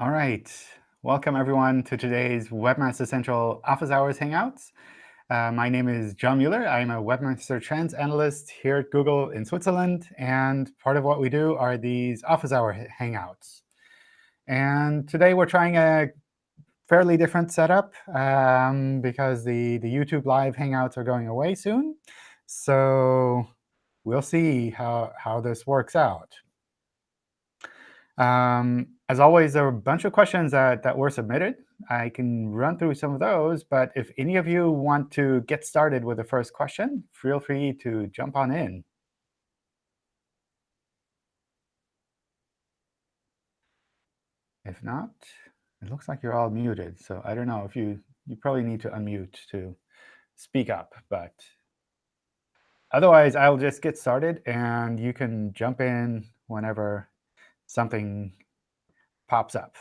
All right. Welcome, everyone, to today's Webmaster Central Office Hours Hangouts. Uh, my name is John Mueller. I'm a Webmaster Trends Analyst here at Google in Switzerland. And part of what we do are these Office Hour Hangouts. And today we're trying a fairly different setup um, because the, the YouTube Live Hangouts are going away soon. So we'll see how, how this works out. Um, as always, there are a bunch of questions that, that were submitted. I can run through some of those. But if any of you want to get started with the first question, feel free to jump on in. If not, it looks like you're all muted. So I don't know if you you probably need to unmute to speak up. But otherwise, I'll just get started, and you can jump in whenever something pops up.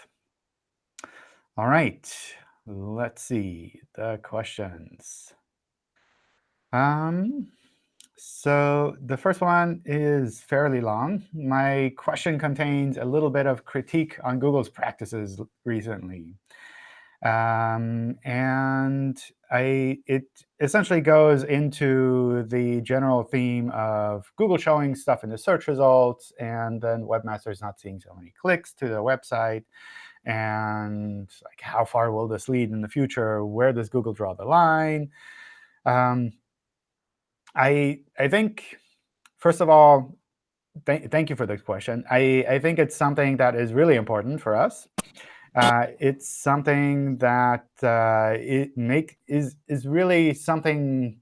All right, let's see the questions. Um, so the first one is fairly long. My question contains a little bit of critique on Google's practices recently. Um, and I, it essentially goes into the general theme of Google showing stuff in the search results, and then webmasters not seeing so many clicks to the website. And like, how far will this lead in the future? Where does Google draw the line? Um, I, I think, first of all, th thank you for this question. I, I think it's something that is really important for us. Uh, it's something that uh, it make is is really something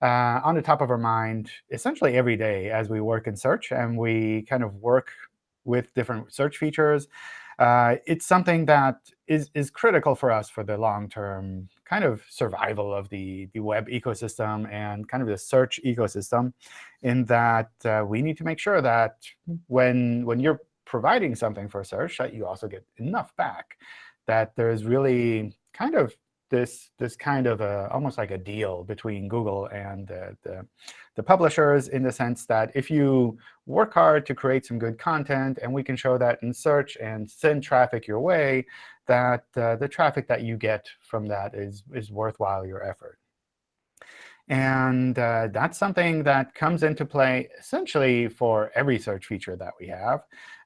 uh, on the top of our mind essentially every day as we work in search and we kind of work with different search features. Uh, it's something that is is critical for us for the long-term kind of survival of the, the web ecosystem and kind of the search ecosystem in that uh, we need to make sure that when, when you're providing something for search, that you also get enough back, that there's really kind of this this kind of a, almost like a deal between Google and the, the, the, publishers in the sense that if you work hard to create some good content, and we can show that in search and send traffic your way, that uh, the traffic that you get from that is, is worthwhile your effort. And uh, that's something that comes into play essentially for every search feature that we have,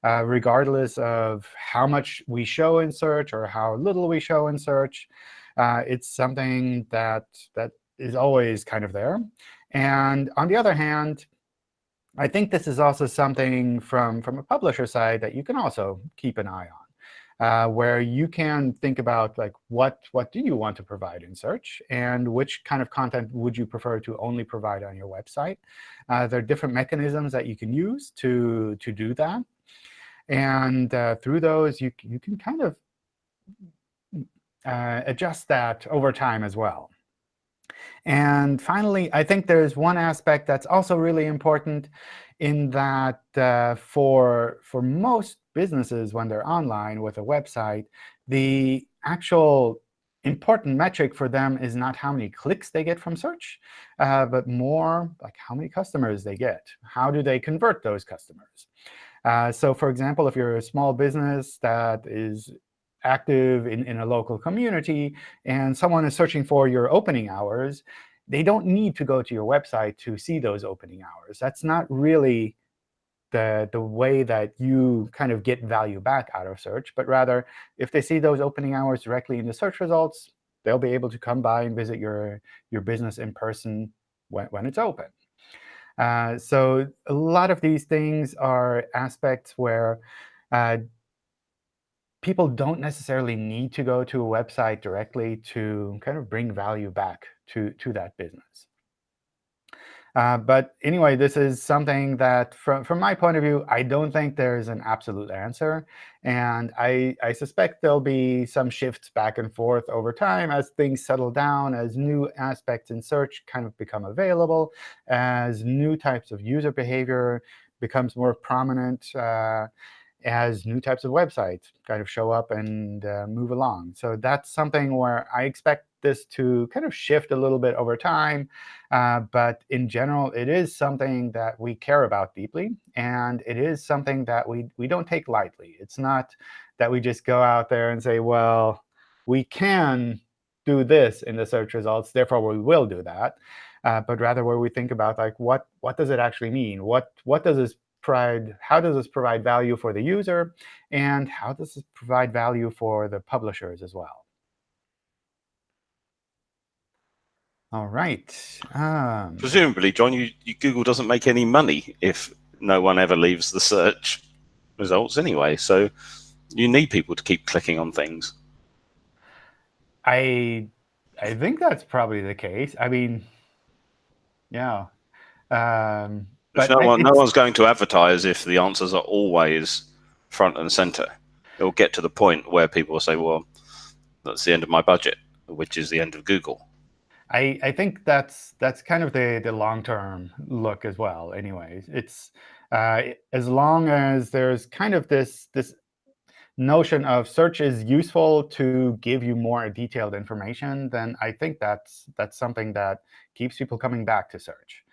uh, regardless of how much we show in search or how little we show in search. Uh, it's something that, that is always kind of there. And on the other hand, I think this is also something from, from a publisher side that you can also keep an eye on uh, where you can think about like what, what do you want to provide in search, and which kind of content would you prefer to only provide on your website. Uh, there are different mechanisms that you can use to, to do that. And uh, through those, you, you can kind of uh, adjust that over time as well. And finally, I think there's one aspect that's also really important in that uh, for, for most businesses, when they're online with a website, the actual important metric for them is not how many clicks they get from search, uh, but more like how many customers they get. How do they convert those customers? Uh, so for example, if you're a small business that is active in, in a local community, and someone is searching for your opening hours, they don't need to go to your website to see those opening hours. That's not really the, the way that you kind of get value back out of search, but rather if they see those opening hours directly in the search results, they'll be able to come by and visit your, your business in person when, when it's open. Uh, so a lot of these things are aspects where uh, people don't necessarily need to go to a website directly to kind of bring value back to, to that business. Uh, but anyway, this is something that, from, from my point of view, I don't think there's an absolute answer. And I, I suspect there'll be some shifts back and forth over time as things settle down, as new aspects in search kind of become available, as new types of user behavior becomes more prominent. Uh, as new types of websites kind of show up and uh, move along. So that's something where I expect this to kind of shift a little bit over time. Uh, but in general, it is something that we care about deeply. And it is something that we, we don't take lightly. It's not that we just go out there and say, well, we can do this in the search results, therefore we will do that. Uh, but rather where we think about like what what does it actually mean? What what does this provide? How does this provide value for the user, and how does this provide value for the publishers as well? All right. Um, Presumably, John, you, you, Google doesn't make any money if no one ever leaves the search results anyway. So you need people to keep clicking on things. I I think that's probably the case. I mean, yeah. Um, but no, one, no one's going to advertise if the answers are always front and center. It will get to the point where people will say, well, that's the end of my budget, which is the end of Google. I, I think that's that's kind of the, the long-term look as well. anyway. it's uh, as long as there's kind of this this notion of search is useful to give you more detailed information, then I think that's that's something that keeps people coming back to search.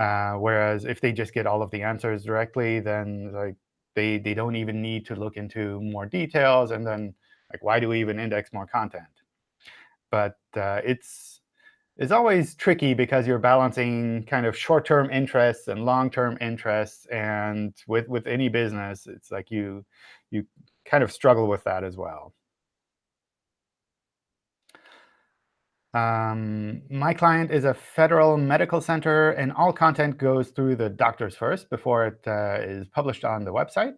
Uh, whereas if they just get all of the answers directly, then like they they don't even need to look into more details, and then like why do we even index more content? But uh, it's it's always tricky because you're balancing kind of short-term interests and long-term interests, and with with any business, it's like you you kind of struggle with that as well. Um, my client is a federal medical center, and all content goes through the doctors first before it uh, is published on the website.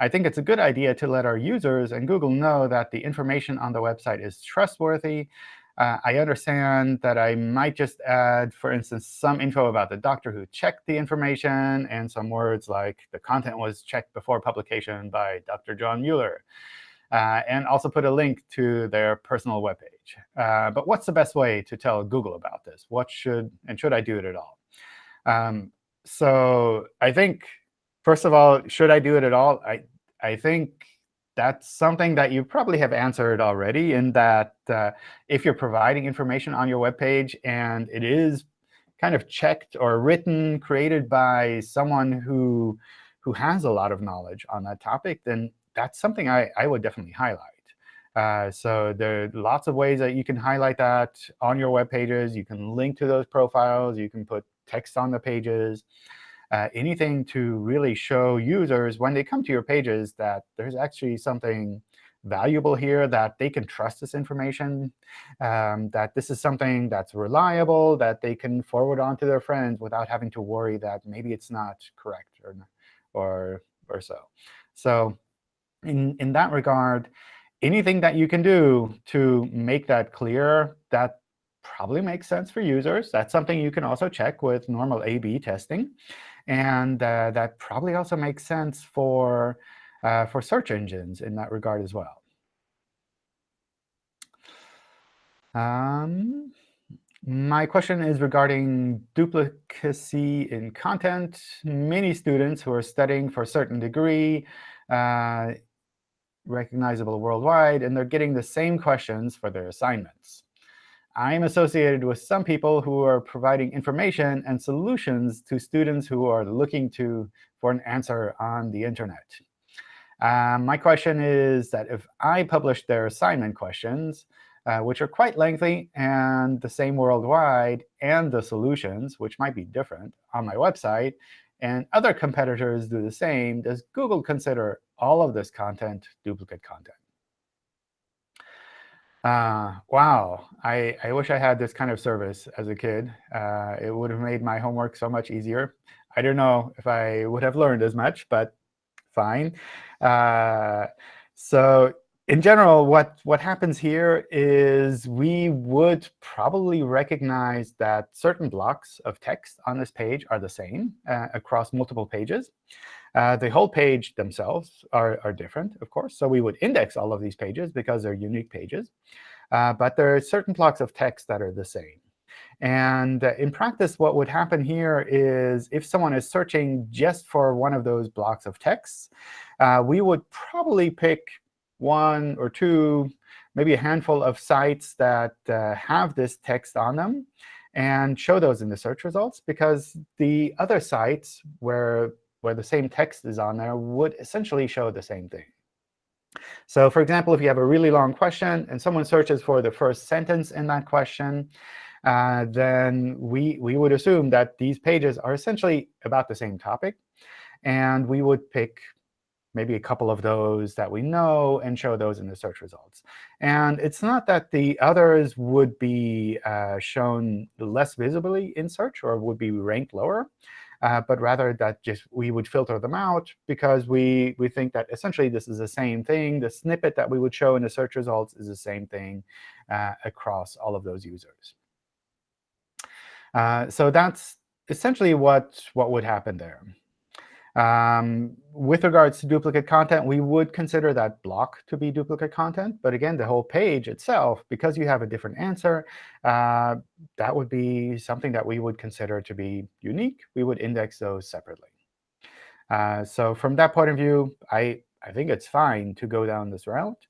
I think it's a good idea to let our users and Google know that the information on the website is trustworthy. Uh, I understand that I might just add, for instance, some info about the doctor who checked the information and some words like the content was checked before publication by Dr. John Mueller uh, and also put a link to their personal webpage. Uh, but what's the best way to tell Google about this? What should and should I do it at all? Um, so I think, first of all, should I do it at all? I, I think that's something that you probably have answered already in that uh, if you're providing information on your web page and it is kind of checked or written, created by someone who, who has a lot of knowledge on that topic, then that's something I, I would definitely highlight. Uh, so there are lots of ways that you can highlight that on your web pages. You can link to those profiles. You can put text on the pages. Uh, anything to really show users when they come to your pages that there's actually something valuable here, that they can trust this information, um, that this is something that's reliable, that they can forward on to their friends without having to worry that maybe it's not correct or, or, or so. So in, in that regard, anything that you can do to make that clear, that probably makes sense for users. That's something you can also check with normal A-B testing. And uh, that probably also makes sense for, uh, for search engines in that regard as well. Um, my question is regarding duplicacy in content. Many students who are studying for a certain degree uh, recognizable worldwide, and they're getting the same questions for their assignments. I'm associated with some people who are providing information and solutions to students who are looking to for an answer on the internet. Um, my question is that if I publish their assignment questions, uh, which are quite lengthy and the same worldwide, and the solutions, which might be different, on my website, and other competitors do the same, does Google consider all of this content duplicate content? Uh, wow, I, I wish I had this kind of service as a kid. Uh, it would have made my homework so much easier. I don't know if I would have learned as much, but fine. Uh, so in general, what, what happens here is we would probably recognize that certain blocks of text on this page are the same uh, across multiple pages. Uh, the whole page themselves are, are different, of course. So we would index all of these pages because they're unique pages. Uh, but there are certain blocks of text that are the same. And uh, in practice, what would happen here is if someone is searching just for one of those blocks of text, uh, we would probably pick one or two maybe a handful of sites that uh, have this text on them and show those in the search results, because the other sites where, where the same text is on there would essentially show the same thing. So for example, if you have a really long question and someone searches for the first sentence in that question, uh, then we, we would assume that these pages are essentially about the same topic. And we would pick maybe a couple of those that we know and show those in the search results. And it's not that the others would be uh, shown less visibly in search or would be ranked lower, uh, but rather that just we would filter them out because we, we think that essentially this is the same thing. The snippet that we would show in the search results is the same thing uh, across all of those users. Uh, so that's essentially what, what would happen there. Um, with regards to duplicate content, we would consider that block to be duplicate content. But again, the whole page itself, because you have a different answer, uh, that would be something that we would consider to be unique. We would index those separately. Uh, so from that point of view, I, I think it's fine to go down this route.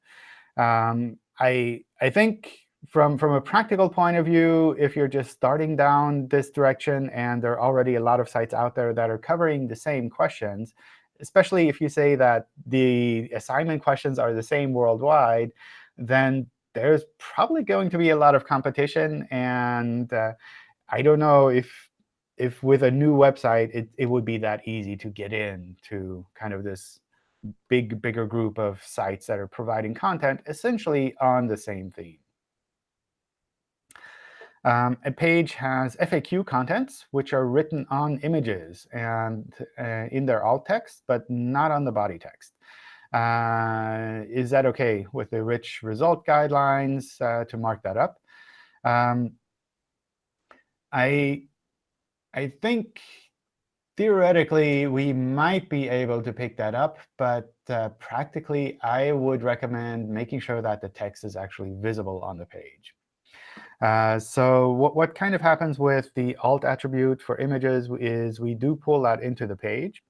Um, I, I think from, from a practical point of view, if you're just starting down this direction and there are already a lot of sites out there that are covering the same questions, especially if you say that the assignment questions are the same worldwide, then there's probably going to be a lot of competition. And uh, I don't know if if with a new website, it, it would be that easy to get in to kind of this big, bigger group of sites that are providing content essentially on the same theme. Um, a page has FAQ contents, which are written on images and uh, in their alt text, but not on the body text. Uh, is that OK with the rich result guidelines uh, to mark that up? Um, I, I think theoretically, we might be able to pick that up. But uh, practically, I would recommend making sure that the text is actually visible on the page. Uh, so what, what kind of happens with the alt attribute for images is we do pull that into the page.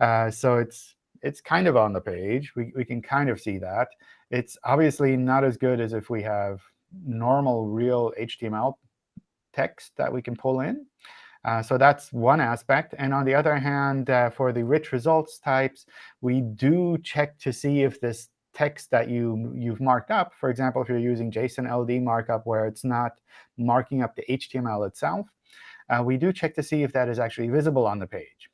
Uh, so it's it's kind of on the page. We, we can kind of see that. It's obviously not as good as if we have normal, real HTML text that we can pull in. Uh, so that's one aspect. And on the other hand, uh, for the rich results types, we do check to see if this text that you, you've marked up, for example, if you're using JSON LD markup where it's not marking up the HTML itself, uh, we do check to see if that is actually visible on the page.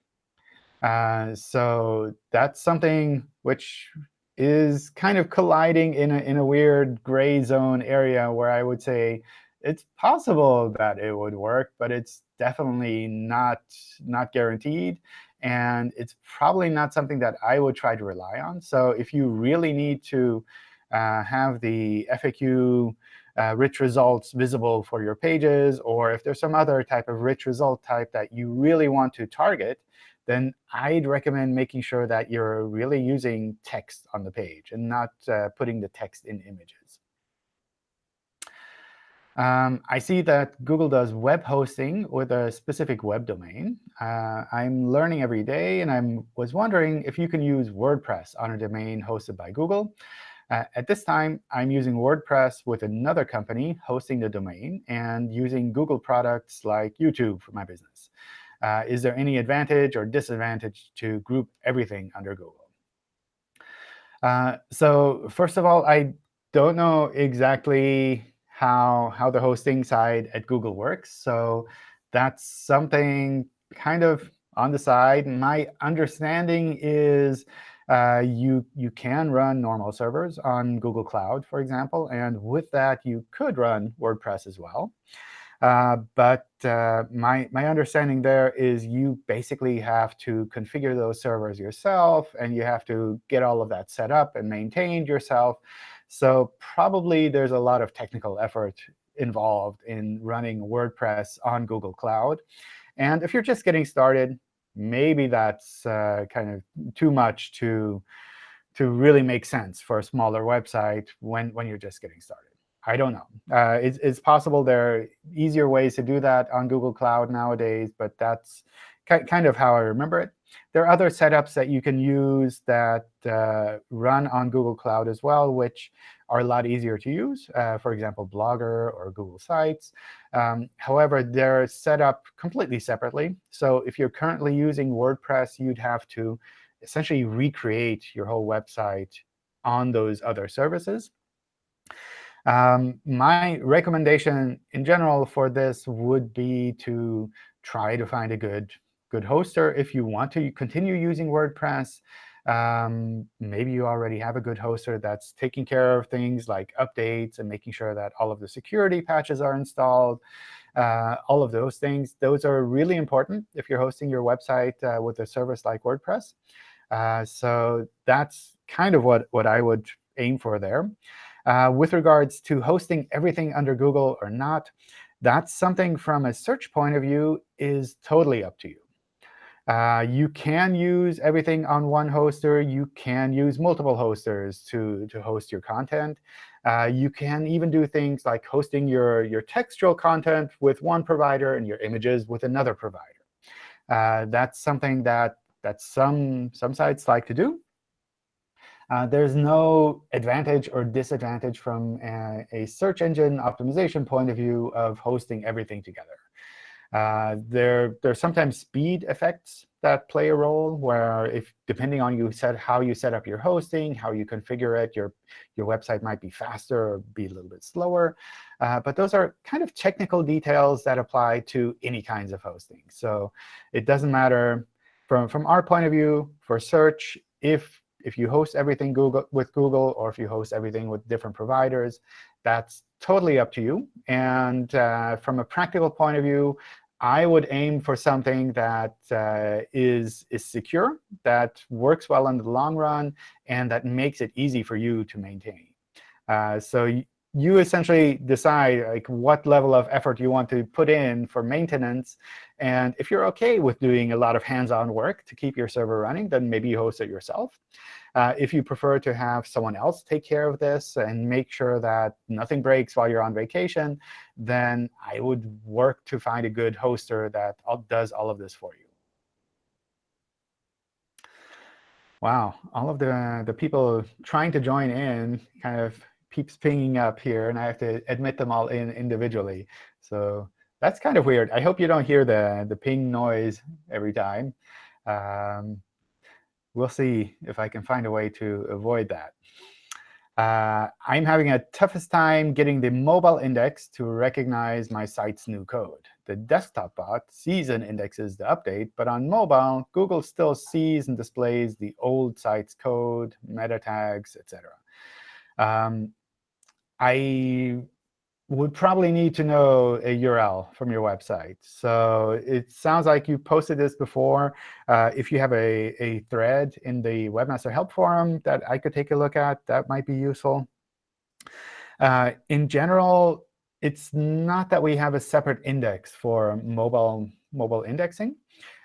Uh, so that's something which is kind of colliding in a, in a weird gray zone area where I would say it's possible that it would work, but it's definitely not, not guaranteed. And it's probably not something that I would try to rely on. So if you really need to uh, have the FAQ uh, rich results visible for your pages, or if there's some other type of rich result type that you really want to target, then I'd recommend making sure that you're really using text on the page and not uh, putting the text in images. Um, I see that Google does web hosting with a specific web domain. Uh, I'm learning every day, and I was wondering if you can use WordPress on a domain hosted by Google. Uh, at this time, I'm using WordPress with another company hosting the domain and using Google products like YouTube for my business. Uh, is there any advantage or disadvantage to group everything under Google? Uh, so first of all, I don't know exactly how, how the hosting side at Google works. So that's something kind of on the side. My understanding is uh, you, you can run normal servers on Google Cloud, for example. And with that, you could run WordPress as well. Uh, but uh, my, my understanding there is you basically have to configure those servers yourself, and you have to get all of that set up and maintained yourself. So probably there's a lot of technical effort involved in running WordPress on Google Cloud. And if you're just getting started, maybe that's uh, kind of too much to, to really make sense for a smaller website when, when you're just getting started. I don't know. Uh, it's, it's possible there are easier ways to do that on Google Cloud nowadays, but that's kind of how I remember it. There are other setups that you can use that uh, run on Google Cloud as well, which are a lot easier to use, uh, for example, Blogger or Google Sites. Um, however, they're set up completely separately. So if you're currently using WordPress, you'd have to essentially recreate your whole website on those other services. Um, my recommendation in general for this would be to try to find a good, good hoster if you want to continue using WordPress. Um, maybe you already have a good hoster that's taking care of things like updates and making sure that all of the security patches are installed. Uh, all of those things, those are really important if you're hosting your website uh, with a service like WordPress. Uh, so that's kind of what, what I would aim for there. Uh, with regards to hosting everything under Google or not, that's something from a search point of view is totally up to you. Uh, you can use everything on one hoster. You can use multiple hosters to, to host your content. Uh, you can even do things like hosting your, your textual content with one provider and your images with another provider. Uh, that's something that, that some, some sites like to do. Uh, there's no advantage or disadvantage from a, a, search engine optimization point of view of hosting everything together. Uh, there, there are sometimes speed effects that play a role, where if depending on you set how you set up your hosting, how you configure it, your your website might be faster or be a little bit slower. Uh, but those are kind of technical details that apply to any kinds of hosting. So it doesn't matter from from our point of view for search if if you host everything Google with Google or if you host everything with different providers, that's totally up to you. And uh, from a practical point of view, I would aim for something that uh, is is secure, that works well in the long run, and that makes it easy for you to maintain. Uh, so you essentially decide like what level of effort you want to put in for maintenance. And if you're OK with doing a lot of hands-on work to keep your server running, then maybe you host it yourself. Uh, if you prefer to have someone else take care of this and make sure that nothing breaks while you're on vacation, then I would work to find a good hoster that does all of this for you. Wow, all of the, the people trying to join in kind of keeps pinging up here, and I have to admit them all in individually. So that's kind of weird. I hope you don't hear the, the ping noise every time. Um, we'll see if I can find a way to avoid that. Uh, I'm having a toughest time getting the mobile index to recognize my site's new code. The desktop bot sees and indexes the update, but on mobile, Google still sees and displays the old site's code, meta tags, etc. Um, I would probably need to know a URL from your website. So it sounds like you posted this before. Uh, if you have a, a thread in the Webmaster Help Forum that I could take a look at, that might be useful. Uh, in general, it's not that we have a separate index for mobile, mobile indexing.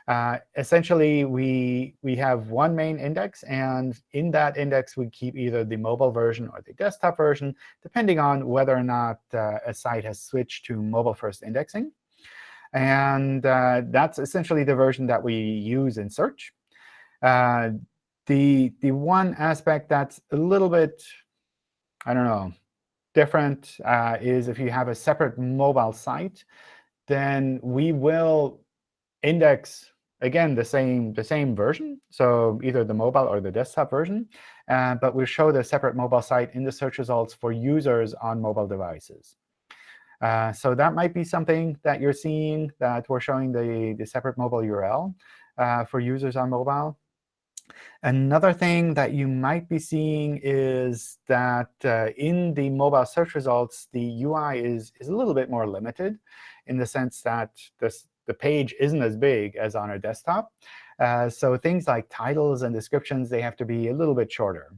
Uh, essentially, we, we have one main index, and in that index, we keep either the mobile version or the desktop version, depending on whether or not uh, a site has switched to mobile-first indexing. And uh, that's essentially the version that we use in search. Uh, the, the one aspect that's a little bit, I don't know, different uh, is if you have a separate mobile site, then we will index again, the same, the same version, so either the mobile or the desktop version. Uh, but we show the separate mobile site in the search results for users on mobile devices. Uh, so that might be something that you're seeing, that we're showing the, the separate mobile URL uh, for users on mobile. Another thing that you might be seeing is that uh, in the mobile search results, the UI is, is a little bit more limited in the sense that this, the page isn't as big as on a desktop. Uh, so things like titles and descriptions, they have to be a little bit shorter.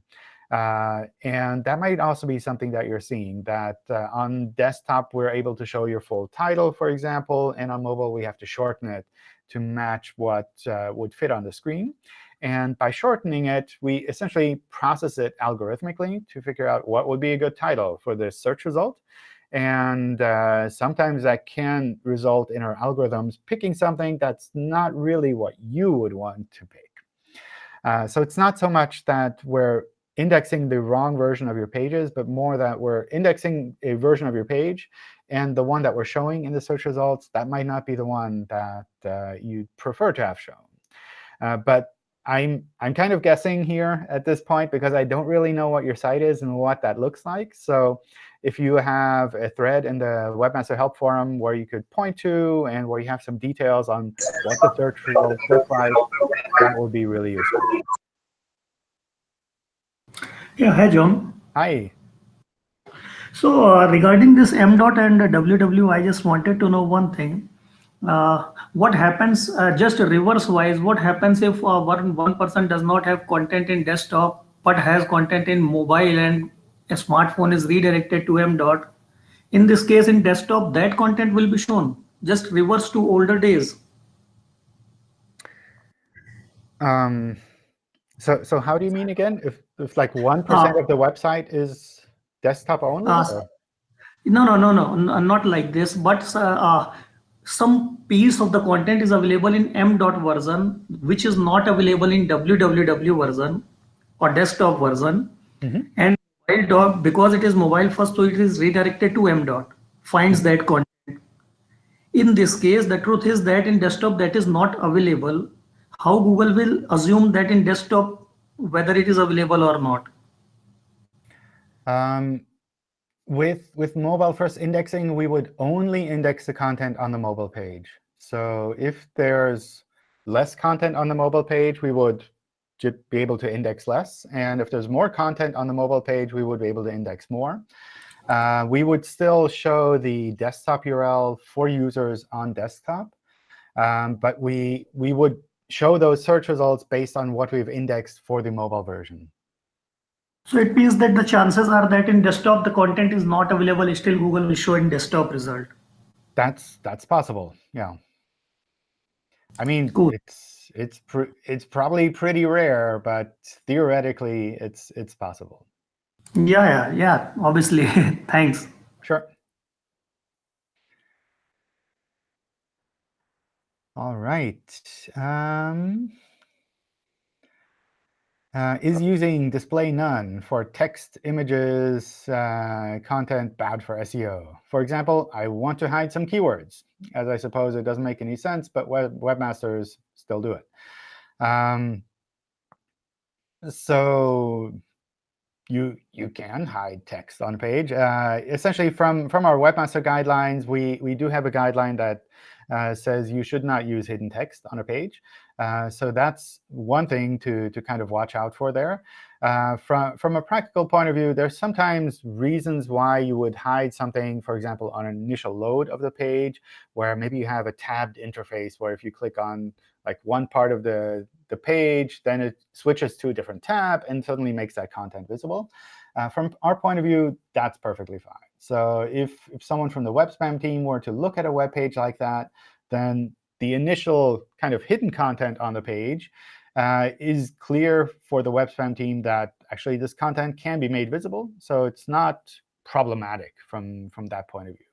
Uh, and that might also be something that you're seeing, that uh, on desktop, we're able to show your full title, for example. And on mobile, we have to shorten it to match what uh, would fit on the screen. And by shortening it, we essentially process it algorithmically to figure out what would be a good title for the search result. And uh, sometimes that can result in our algorithms picking something that's not really what you would want to pick. Uh, so it's not so much that we're indexing the wrong version of your pages, but more that we're indexing a version of your page, and the one that we're showing in the search results, that might not be the one that uh, you prefer to have shown. Uh, but I'm, I'm kind of guessing here at this point because I don't really know what your site is and what that looks like. So if you have a thread in the Webmaster Help Forum where you could point to and where you have some details on what the search results look like, that would be really useful. Yeah, hi, John. Hi. So uh, regarding this M dot and WW, I just wanted to know one thing. Uh, what happens, uh, just reverse wise, what happens if uh, one, one person does not have content in desktop, but has content in mobile and a smartphone is redirected to M dot? In this case, in desktop, that content will be shown. Just reverse to older days. Um, so, so how do you mean again? If, if like 1% uh, of the website is desktop only? Uh, no, no, no, no, not like this. But uh, uh, some piece of the content is available in M dot version, which is not available in www version or desktop version. Mm -hmm. And mobile dot, because it is mobile first, so it is redirected to M dot, finds that content. In this case, the truth is that in desktop that is not available. How Google will assume that in desktop, whether it is available or not? Um, with, with mobile first indexing, we would only index the content on the mobile page. So if there's less content on the mobile page, we would be able to index less. And if there's more content on the mobile page, we would be able to index more. Uh, we would still show the desktop URL for users on desktop. Um, but we, we would show those search results based on what we've indexed for the mobile version. So it means that the chances are that in desktop, the content is not available. Still, Google will show in desktop result. That's that's possible. Yeah. I mean, cool. it's it's it's probably pretty rare, but theoretically, it's it's possible. Yeah, yeah, yeah. Obviously, thanks. Sure. All right. Um, uh, is using display none for text, images, uh, content bad for SEO? For example, I want to hide some keywords, as I suppose it doesn't make any sense, but web webmasters still do it. Um, so you you can hide text on a page. Uh, essentially, from from our webmaster guidelines, we we do have a guideline that uh, says you should not use hidden text on a page. Uh, so that's one thing to, to kind of watch out for there. Uh, from, from a practical point of view, there's sometimes reasons why you would hide something, for example, on an initial load of the page, where maybe you have a tabbed interface where if you click on like one part of the, the page, then it switches to a different tab and suddenly makes that content visible. Uh, from our point of view, that's perfectly fine. So if, if someone from the web spam team were to look at a web page like that, then the initial kind of hidden content on the page uh, is clear for the web spam team that actually this content can be made visible. So it's not problematic from, from that point of view.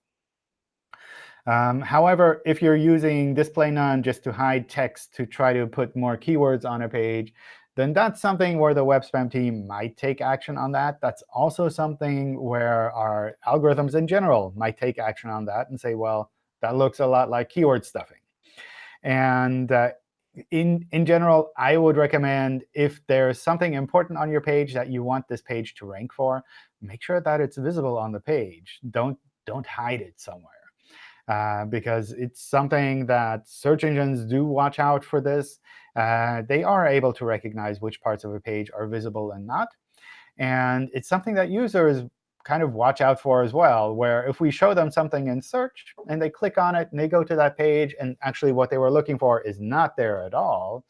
Um, however, if you're using display none just to hide text to try to put more keywords on a page, then that's something where the web spam team might take action on that. That's also something where our algorithms in general might take action on that and say, well, that looks a lot like keyword stuffing. And uh, in, in general, I would recommend if there's something important on your page that you want this page to rank for, make sure that it's visible on the page. Don't, don't hide it somewhere. Uh, because it's something that search engines do watch out for this. Uh, they are able to recognize which parts of a page are visible and not. And it's something that users kind of watch out for as well, where if we show them something in search and they click on it and they go to that page and actually what they were looking for is not there at all,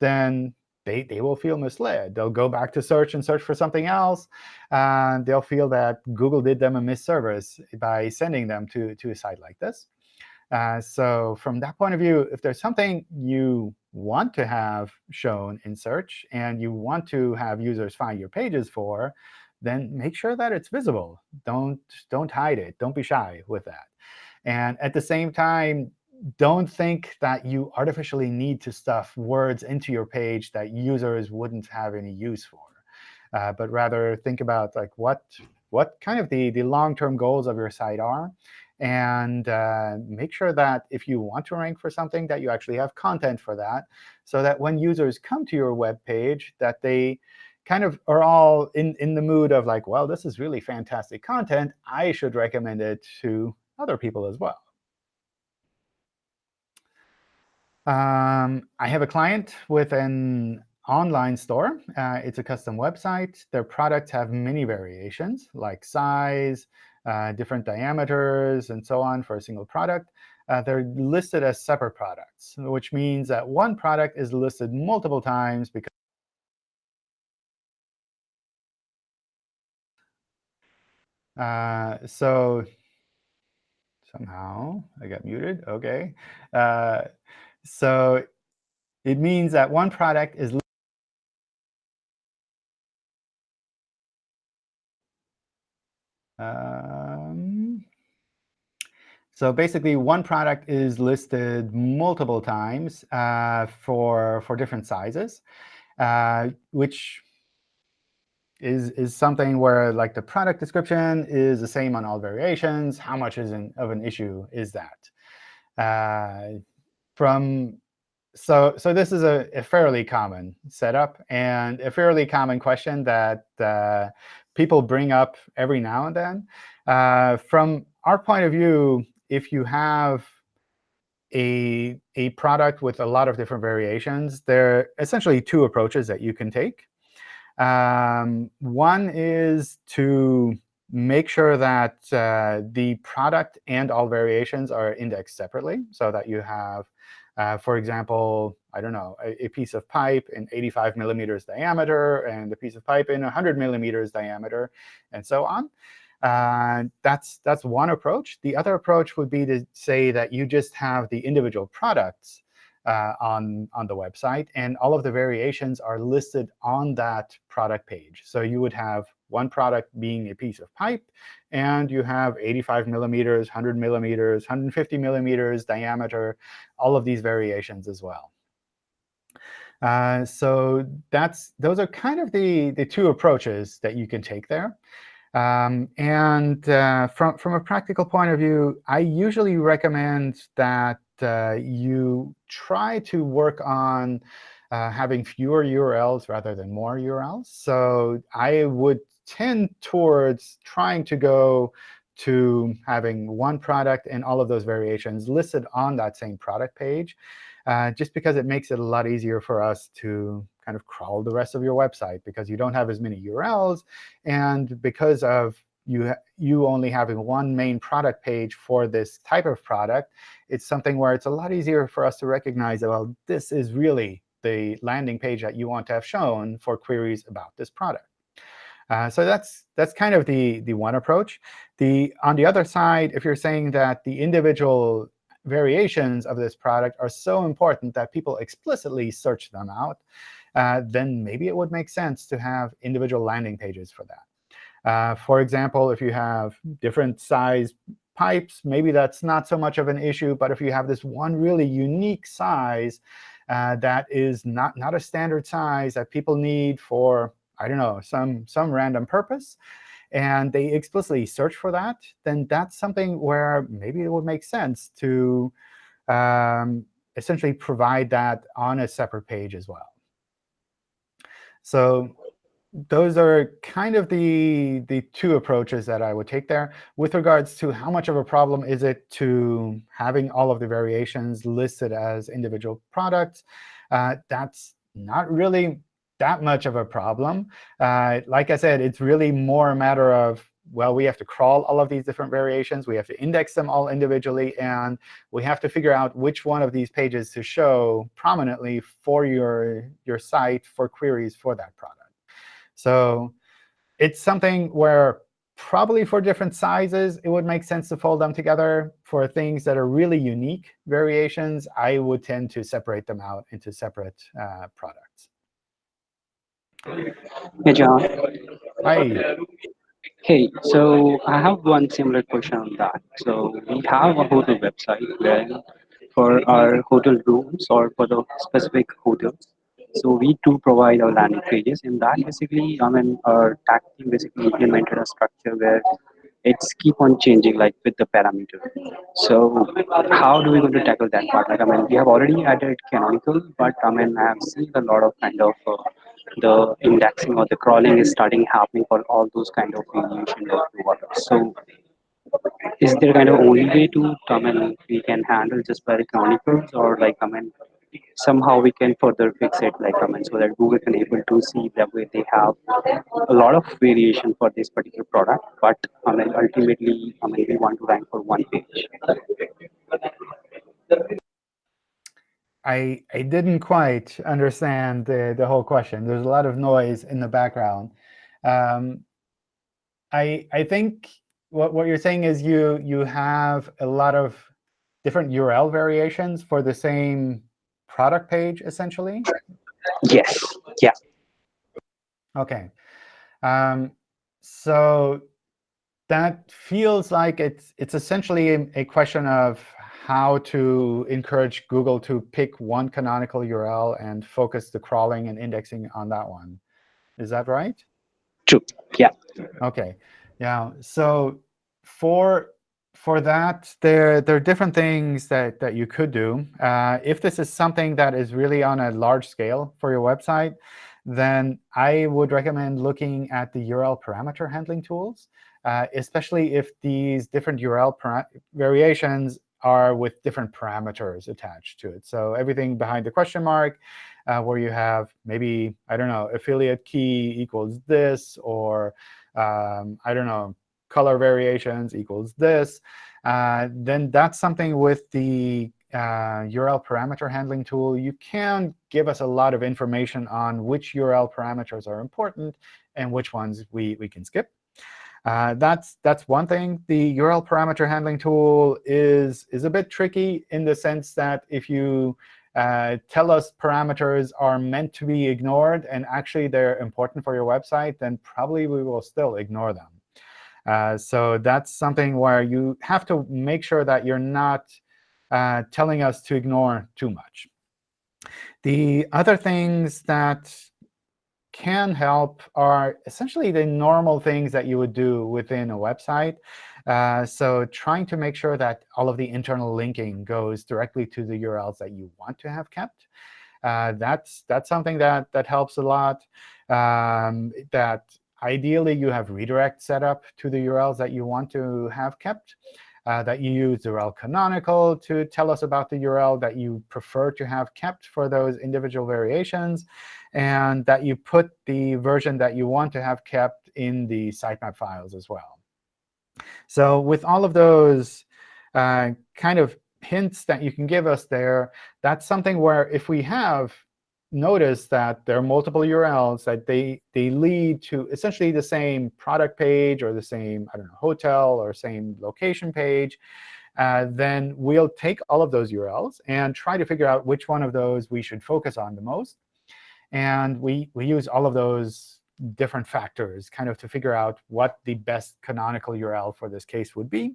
then they, they will feel misled. They'll go back to search and search for something else. And they'll feel that Google did them a misservice by sending them to, to a site like this. Uh, so from that point of view, if there's something you want to have shown in search and you want to have users find your pages for, then make sure that it's visible. Don't, don't hide it. Don't be shy with that. And at the same time, don't think that you artificially need to stuff words into your page that users wouldn't have any use for. Uh, but rather think about like what what kind of the, the long-term goals of your site are. And uh, make sure that if you want to rank for something, that you actually have content for that, so that when users come to your web page, that they kind of are all in, in the mood of like, well, this is really fantastic content. I should recommend it to other people as well. Um, I have a client with an online store. Uh, it's a custom website. Their products have many variations, like size, uh, different diameters, and so on for a single product. Uh, they're listed as separate products, which means that one product is listed multiple times because Uh, so somehow I got muted. OK. Uh, so it means that one product is um, so basically, one product is listed multiple times uh, for, for different sizes, uh, which is, is something where like the product description is the same on all variations. How much is an, of an issue is that? Uh, from so so this is a, a, fairly common setup and a fairly common question that uh, people bring up every now and then. Uh, from our point of view, if you have a, a product with a lot of different variations, there are essentially two approaches that you can take. Um, one is to make sure that uh, the product and all variations are indexed separately so that you have, uh, for example, I don't know, a, a, piece of pipe in 85 millimeters diameter and a piece of pipe in 100 millimeters diameter, and so on. Uh, that's, that's one approach. The other approach would be to say that you just have the individual products uh, on, on the website. And all of the variations are listed on that product page. So you would have one product being a piece of pipe, and you have 85 millimeters, 100 millimeters, 150 millimeters diameter, all of these variations as well. Uh, so that's those are kind of the, the two approaches that you can take there. Um, and uh, from, from a practical point of view, I usually recommend that you try to work on uh, having fewer URLs rather than more URLs. So I would tend towards trying to go to having one product and all of those variations listed on that same product page, uh, just because it makes it a lot easier for us to kind of crawl the rest of your website, because you don't have as many URLs, and because of you, you only having one main product page for this type of product, it's something where it's a lot easier for us to recognize that, well, this is really the landing page that you want to have shown for queries about this product. Uh, so that's that's kind of the the one approach. The on the other side, if you're saying that the individual variations of this product are so important that people explicitly search them out, uh, then maybe it would make sense to have individual landing pages for that. Uh, for example, if you have different size pipes, maybe that's not so much of an issue. But if you have this one really unique size uh, that is not, not a standard size that people need for, I don't know, some, some random purpose, and they explicitly search for that, then that's something where maybe it would make sense to um, essentially provide that on a separate page as well. So those are kind of the, the two approaches that I would take there. With regards to how much of a problem is it to having all of the variations listed as individual products, uh, that's not really that much of a problem. Uh, like I said, it's really more a matter of, well, we have to crawl all of these different variations. We have to index them all individually. And we have to figure out which one of these pages to show prominently for your, your site for queries for that product. So it's something where probably for different sizes, it would make sense to fold them together. For things that are really unique variations, I would tend to separate them out into separate uh, products. Hey, John. Hi. Hey, so I have one similar question on that. So we have a hotel website where for our hotel rooms or for the specific hotels. So we do provide our landing pages. and that, basically, I mean, our tag team basically implemented a structure where it's keep on changing like with the parameter. So how do we going to tackle that part? Like, I mean, we have already added canonical, but I mean, I have seen a lot of kind of uh, the indexing or the crawling is starting happening for all those kind of variation. So is there kind of only way to I mean we can handle just by canonicals or like I mean somehow we can further fix it like I mean so that Google can able to see that way they have a lot of variation for this particular product, but I mean ultimately I mean we want to rank for one page. I, I didn't quite understand the, the whole question. There's a lot of noise in the background. Um, I, I think what, what you're saying is you, you have a lot of different URL variations for the same product page, essentially? Yes. Yeah. OK. Um, so that feels like it's, it's essentially a, question of how to encourage Google to pick one canonical URL and focus the crawling and indexing on that one. Is that right? True. Yeah. OK. Yeah. So for for that, there, there are different things that, that you could do. Uh, if this is something that is really on a large scale for your website, then I would recommend looking at the URL parameter handling tools, uh, especially if these different URL variations are with different parameters attached to it. So everything behind the question mark, uh, where you have maybe, I don't know, affiliate key equals this, or um, I don't know, color variations equals this, uh, then that's something with the uh, URL parameter handling tool. You can give us a lot of information on which URL parameters are important and which ones we, we can skip. Uh, that's that's one thing. The URL parameter handling tool is is a bit tricky in the sense that if you uh, tell us parameters are meant to be ignored and actually they're important for your website, then probably we will still ignore them. Uh, so that's something where you have to make sure that you're not uh, telling us to ignore too much. The other things that can help are essentially the normal things that you would do within a website. Uh, so trying to make sure that all of the internal linking goes directly to the URLs that you want to have kept. Uh, that's that's something that that helps a lot. Um, that ideally you have redirect set up to the URLs that you want to have kept. Uh, that you use URL canonical to tell us about the URL that you prefer to have kept for those individual variations and that you put the version that you want to have kept in the sitemap files as well. So with all of those uh, kind of hints that you can give us there, that's something where if we have noticed that there are multiple URLs that they, they lead to essentially the same product page or the same I don't know, hotel or same location page, uh, then we'll take all of those URLs and try to figure out which one of those we should focus on the most. And we, we use all of those different factors kind of to figure out what the best canonical URL for this case would be.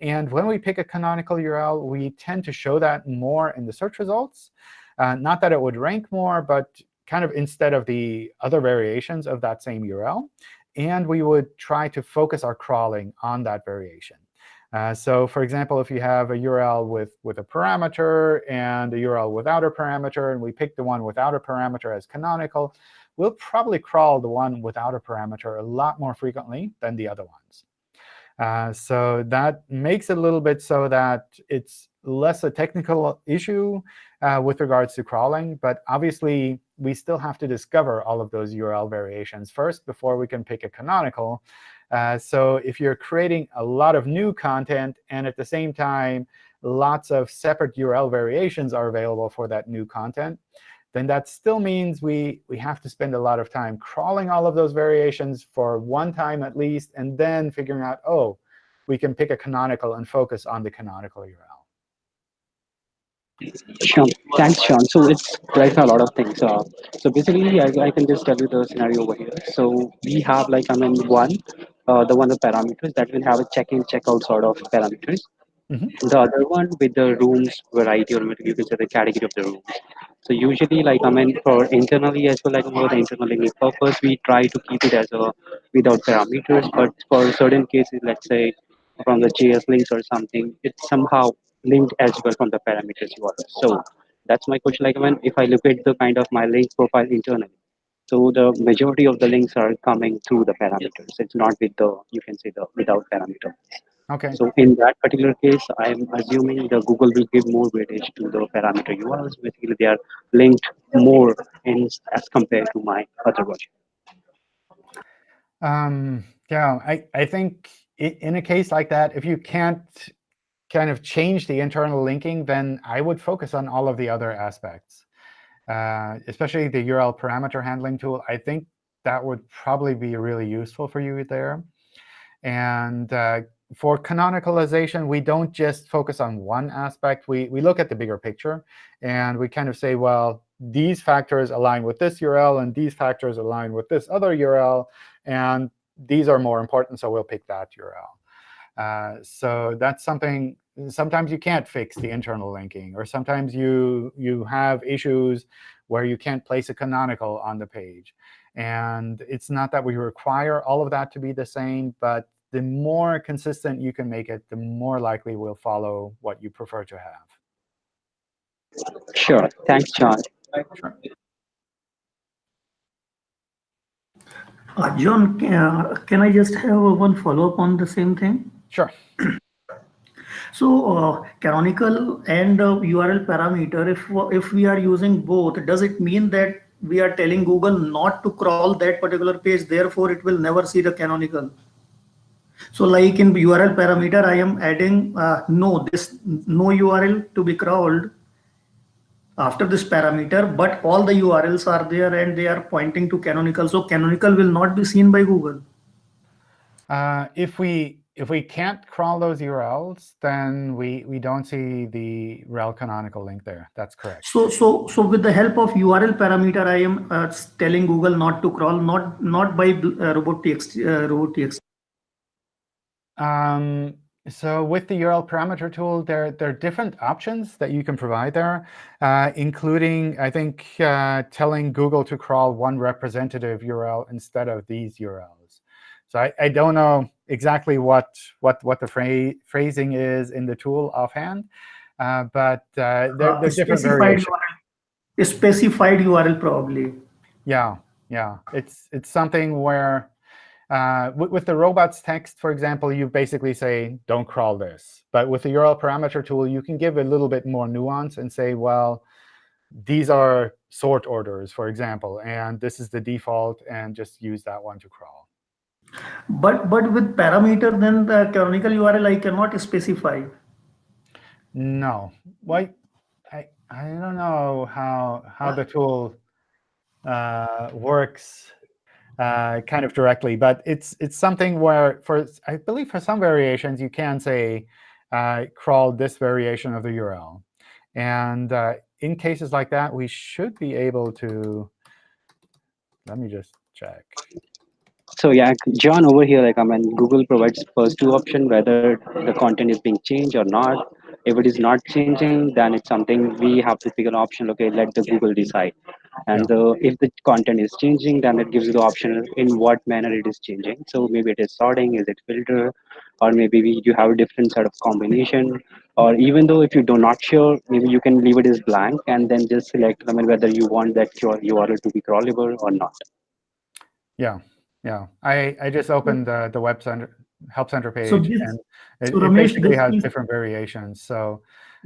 And when we pick a canonical URL, we tend to show that more in the search results. Uh, not that it would rank more, but kind of instead of the other variations of that same URL. And we would try to focus our crawling on that variation. Uh, so for example, if you have a URL with, with a parameter and a URL without a parameter, and we pick the one without a parameter as canonical, we'll probably crawl the one without a parameter a lot more frequently than the other ones. Uh, so that makes it a little bit so that it's less a technical issue uh, with regards to crawling. But obviously, we still have to discover all of those URL variations first before we can pick a canonical. Uh, so if you're creating a lot of new content and at the same time lots of separate URL variations are available for that new content, then that still means we, we have to spend a lot of time crawling all of those variations for one time at least, and then figuring out, oh, we can pick a canonical and focus on the canonical URL. Sure. Thanks, John. So it's clarify a lot of things. Uh, so basically, I, I can just tell you the scenario over here. So we have like, I mean, one, uh, the one of parameters that will have a check-in, check-out sort of parameters. Mhm. The other one with the rooms variety, or you can say the category of the rooms. So usually, like, I mean, for internally as well, like for the internal linking purpose, we try to keep it as a without parameters. But for certain cases, let's say from the JS links or something, it's somehow linked as well from the parameters you are. So that's my question. Like when if I look at the kind of my link profile internally, so the majority of the links are coming through the parameters. It's not with the you can say the without parameter. Okay. So in that particular case, I'm assuming the Google will give more weightage to the parameter URLs. Basically, they are linked more in as compared to my other version. Um, yeah, I, I think in a case like that, if you can't kind of change the internal linking, then I would focus on all of the other aspects, uh, especially the URL parameter handling tool. I think that would probably be really useful for you there. And uh, for canonicalization, we don't just focus on one aspect. We, we look at the bigger picture, and we kind of say, well, these factors align with this URL, and these factors align with this other URL. And these are more important, so we'll pick that URL. Uh, so that's something, sometimes you can't fix the internal linking, or sometimes you, you have issues where you can't place a canonical on the page. And it's not that we require all of that to be the same, but the more consistent you can make it, the more likely we'll follow what you prefer to have. Sure. Thanks, John. Sure. Uh, John, can, uh, can I just have one follow-up on the same thing? Sure. So uh, canonical and uh, URL parameter, if if we are using both, does it mean that we are telling Google not to crawl that particular page, therefore it will never see the canonical? So like in URL parameter, I am adding uh, no, this no URL to be crawled after this parameter, but all the URLs are there and they are pointing to canonical. So canonical will not be seen by Google. Uh, if we if we can't crawl those URLs, then we we don't see the rel canonical link there. That's correct. So so so with the help of URL parameter, I am uh, telling Google not to crawl, not not by uh, robot.txt uh, robot.txt. Um, so with the URL parameter tool, there, there are different options that you can provide there, uh, including, I think, uh, telling Google to crawl one representative URL instead of these URLs. So I, I don't know exactly what, what, what the phra phrasing is in the tool offhand, uh, but uh, there, there's different specified variations. URL, specified URL probably. Yeah, yeah. It's, it's something where uh, with, with, the robots text, for example, you basically say, don't crawl this. But with the URL parameter tool, you can give a little bit more nuance and say, well, these are sort orders, for example, and this is the default, and just use that one to crawl. But but with parameter, then the canonical URL I cannot specify. No, why? I I don't know how how the tool uh, works uh, kind of directly, but it's it's something where for I believe for some variations you can say uh, crawl this variation of the URL, and uh, in cases like that we should be able to. Let me just check. So yeah, John over here, like I mean, Google provides first two option whether the content is being changed or not. If it is not changing, then it's something we have to pick an option. Okay, let the Google decide. And Yeah. uh, if the content is changing, then it gives you the option in what manner it is changing. So maybe it is sorting, is it filter, or maybe we, you have a different set of combination. Or even though if you do not sure, maybe you can leave it as blank and then just select I mean, whether you want that your URL to be crawlable or not. Yeah, yeah. I I just opened the the webmaster help center page, So this- and it, so it basically has different variations. So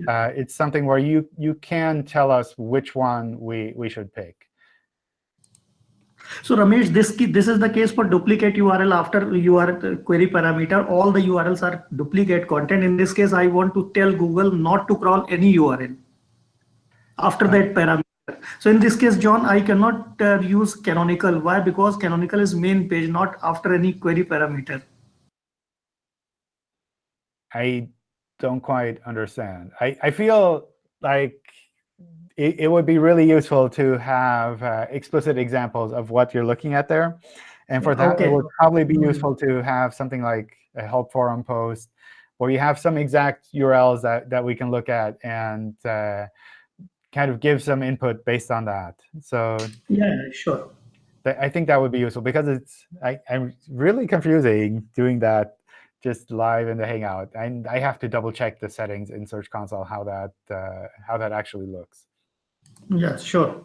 uh, it's something where you you can tell us which one we we should pick. So Ramesh, this this is the case for duplicate URL after URL query parameter. All the URLs are duplicate content. In this case, I want to tell Google not to crawl any URL after that parameter. So in this case, John, I cannot uh, use canonical. Why? Because canonical is main page, not after any query parameter. I don't quite understand. I, I feel like it, it would be really useful to have uh, explicit examples of what you're looking at there. And for that, Okay. it would probably be Mhm. useful to have something like a help forum post where you have some exact URLs that, that we can look at and uh, kind of give some input based on that. So Yeah, sure. th- I think that would be useful because it's I, I'm really confusing doing that just live in the Hangout. And I have to double check the settings in Search Console how that uh, how that actually looks. Yeah, sure.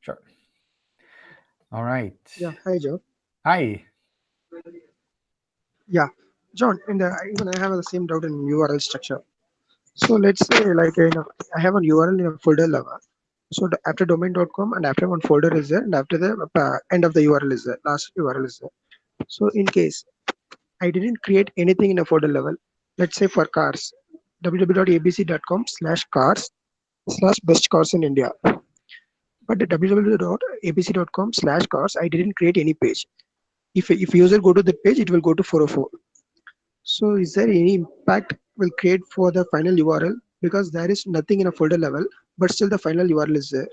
Sure. All right. Yeah, hi Joe. Hi. Yeah, John, and uh, even I have the same doubt in URL structure. So let's say like you know, I have a URL in a folder level. So the, after domain.com and after one folder is there and after the uh, end of the URL is there, last URL is there. So in case I didn't create anything in a folder level, let's say for cars, www.abc.com slash cars slash best cars in India. But the www.abc.com slash cars, I didn't create any page. If, if user go to the page, it will go to 404. So is there any impact will create for the final URL because there is nothing in a folder level, but still the final URL is there.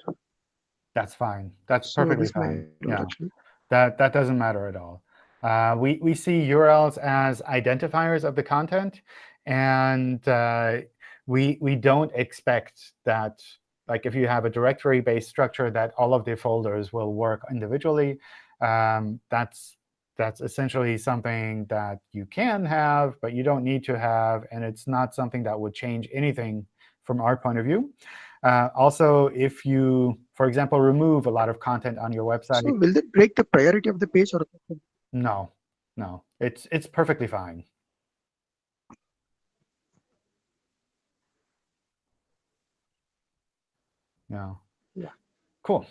That's fine. That's perfectly my fine. Yeah, actually. that, that doesn't matter at all. Uh, we, we see URLs as identifiers of the content. And uh, we, we don't expect that, like if you have a directory-based structure, that all of the folders will work individually. Um, that's that's essentially something that you can have, but you don't need to have. And it's not something that would change anything from our point of view. Uh, also, if you, for example, remove a lot of content on your website, So will it break the priority of the page or no, no, it's it's perfectly fine. No. Yeah. Cool.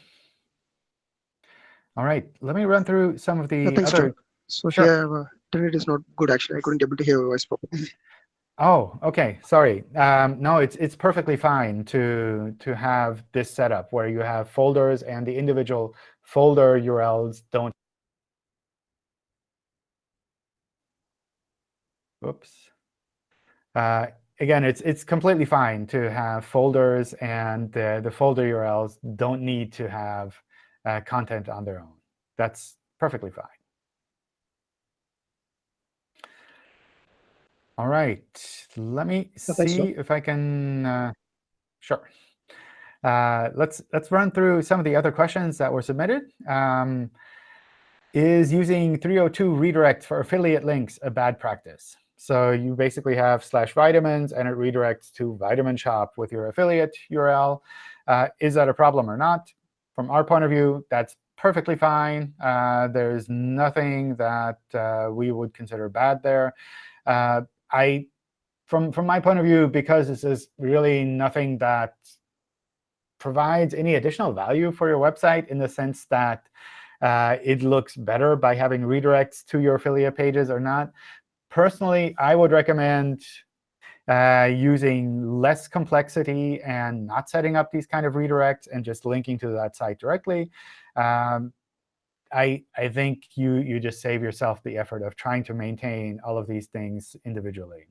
All right, let me run through some of the Yeah, thanks, other. John. so Sure. here uh, internet is not good actually. I couldn't be able to hear your voice properly. Oh, OK, sorry. Um, no, it's it's perfectly fine to to have this setup where you have folders and the individual folder URLs don't. Oops. Uh, again, it's it's completely fine to have folders, and the the folder URLs don't need to have uh, content on their own. That's perfectly fine. All right, let me see if I can. Uh, sure. Uh, let's let's run through some of the other questions that were submitted. Um, is using 302 redirects for affiliate links a bad practice? So you basically have slash vitamins, and it redirects to Vitamin Shoppe with your affiliate URL. Uh, is that a problem or not? From our point of view, that's perfectly fine. Uh, there's nothing that uh, we would consider bad there. Uh, I, from from my point of view, because this is really nothing that provides any additional value for your website in the sense that uh, it looks better by having redirects to your affiliate pages or not. Personally, I would recommend uh, using less complexity and not setting up these kind of redirects and just linking to that site directly. Um, I, I think you, you just save yourself the effort of trying to maintain all of these things individually.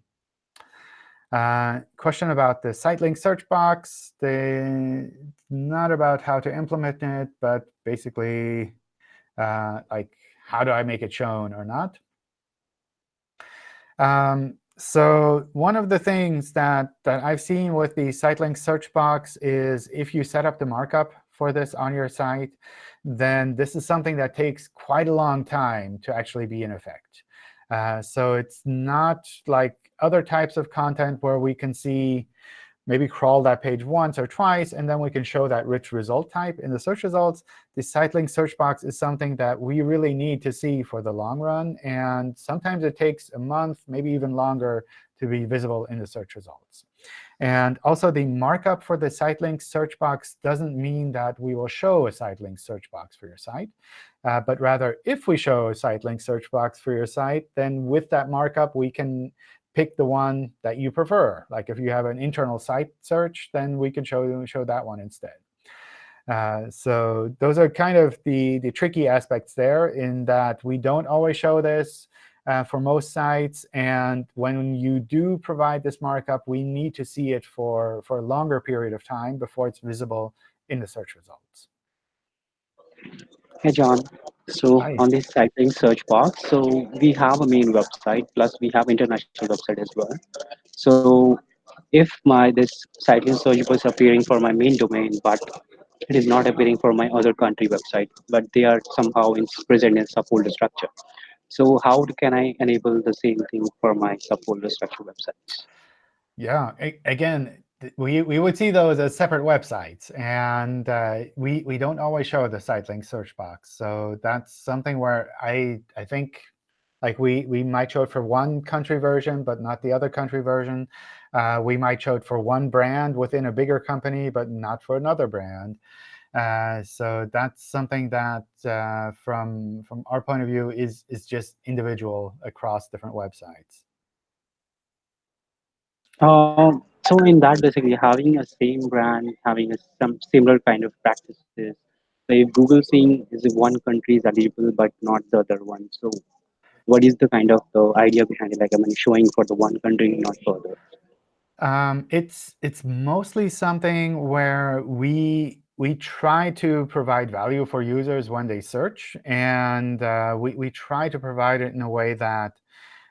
Uh, question about the site link search box. The, not about how to implement it, but basically uh, like how do I make it shown or not. Um, so one of the things that, that I've seen with the site link search box is if you set up the markup for this on your site, then this is something that takes quite a long time to actually be in effect. Uh, so it's not like other types of content where we can see maybe crawl that page once or twice, and then we can show that rich result type in the search results. The site link search box is something that we really need to see for the long run. And sometimes it takes a month, maybe even longer, to be visible in the search results. And also, the markup for the site link search box doesn't mean that we will show a site link search box for your site. Uh, but rather, if we show a site link search box for your site, then with that markup, we can pick the one that you prefer. Like if you have an internal site search, then we can show, show that one instead. Uh, so those are kind of the, the tricky aspects there in that we don't always show this. uh, for most sites. And when you do provide this markup, we need to see it for, for a longer period of time before it's visible in the search results. Hey, John. So Hi. on this site link search box, so we have a main website, plus we have international website as well. So if my this site link search was appearing for my main domain, but it is not appearing for my other country website, but they are somehow in, present in subfolder structure. So how can I enable the same thing for my subfolder structure websites? Yeah, a- again, we, we would see those as separate websites. And uh, we, we don't always show the site link search box. So that's something where I, I think like we, we might show it for one country version, but not the other country version. Uh, we might show it for one brand within a bigger company, but not for another brand. Uh, so that's something that, uh, from from our point of view, is is just individual across different websites. Um, so in that, basically having a same brand, having a, some similar kind of practices. So if Google seeing is one country is eligible but not the other one, so what is the kind of the idea behind it? Like I mean, showing for the one country, not for the Um, it's it's mostly something where we we try to provide value for users when they search, and uh, we we try to provide it in a way that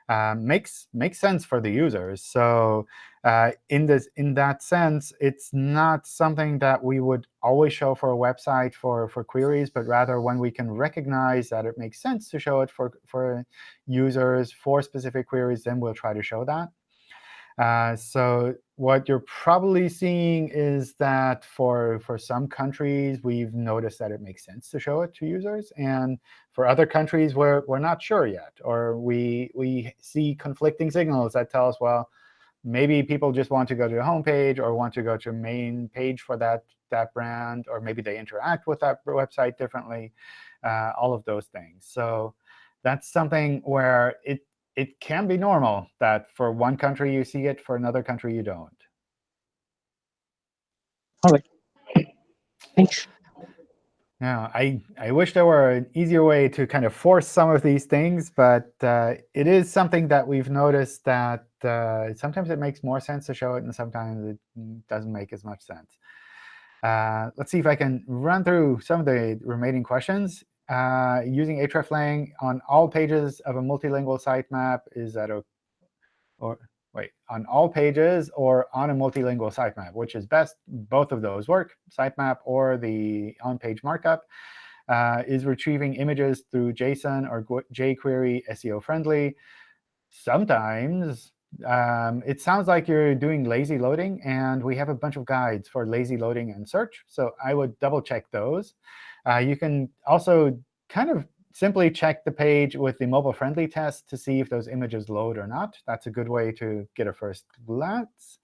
uh, makes makes sense for the users. So uh, in this in that sense, it's not something that we would always show for a website for for queries, but rather when we can recognize that it makes sense to show it for for users for specific queries, then we'll try to show that. Uh, so what you're probably seeing is that for, for some countries, we've noticed that it makes sense to show it to users. And for other countries, we're, we're not sure yet. Or we, we see conflicting signals that tell us, well, maybe people just want to go to the home page or want to go to a main page for that, that brand, or maybe they interact with that website differently, uh, all of those things. So that's something where it it can be normal that for one country you see it, for another country you don't. All right. Thanks. Yeah, I, I wish there were an easier way to kind of force some of these things, but uh, it is something that we've noticed that uh, sometimes it makes more sense to show it, and sometimes it doesn't make as much sense. Uh, let's see if I can run through some of the remaining questions. Uh, using hreflang on all pages of a multilingual sitemap is that a, or wait, on all pages or on a multilingual sitemap, which is best? Both of those work, sitemap or the on-page markup. Uh, is retrieving images through JSON or jQuery SEO friendly? Sometimes um, it sounds like you're doing lazy loading, and we have a bunch of guides for lazy loading and search. So I would double check those. Uh, you can also kind of simply check the page with the mobile-friendly test to see if those images load or not. That's a good way to get a first glance.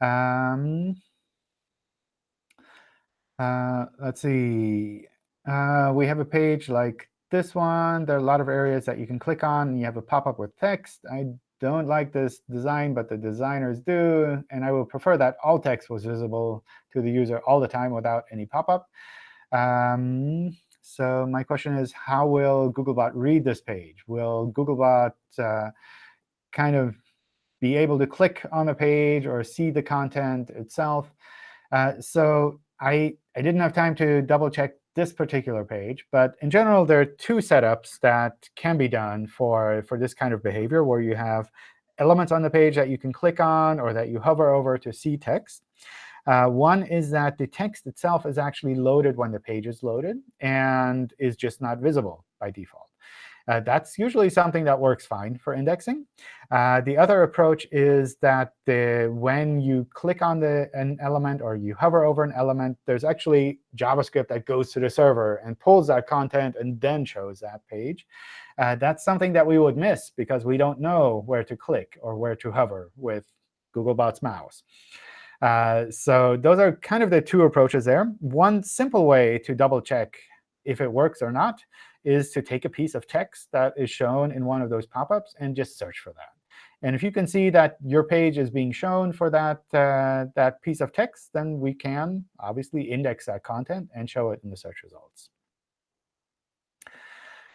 Um, uh, let's see. Uh, we have a page like this one. There are a lot of areas that you can click on. You have a pop-up with text. I don't like this design, but the designers do. And I would prefer that all text was visible to the user all the time without any pop-up. Um, so my question is, how will Googlebot read this page? Will Googlebot uh, kind of be able to click on the page or see the content itself? Uh, so I, I didn't have time to double check this particular page. But in general, there are two setups that can be done for, for this kind of behavior, where you have elements on the page that you can click on or that you hover over to see text. Uh, one is that the text itself is actually loaded when the page is loaded and is just not visible by default. Uh, that's usually something that works fine for indexing. Uh, the other approach is that the, when you click on the, an element or you hover over an element, there's actually JavaScript that goes to the server and pulls that content and then shows that page. Uh, that's something that we would miss because we don't know where to click or where to hover with Googlebot's mouse. Uh, so those are kind of the two approaches there. One simple way to double check if it works or not is to take a piece of text that is shown in one of those pop-ups and just search for that. And if you can see that your page is being shown for that, uh, that piece of text, then we can obviously index that content and show it in the search results.